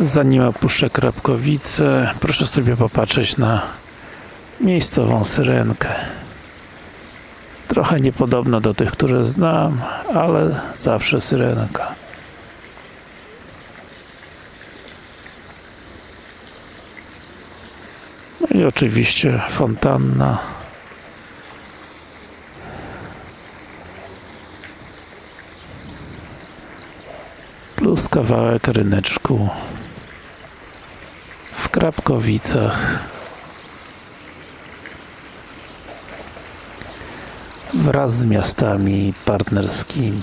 Zanim opuszczę Krapkowice, proszę sobie popatrzeć na miejscową syrenkę. Trochę niepodobna do tych, które znam, ale zawsze syrenka. No i oczywiście fontanna. Plus kawałek ryneczku Krapkowicach. Wraz z miastami partnerskimi.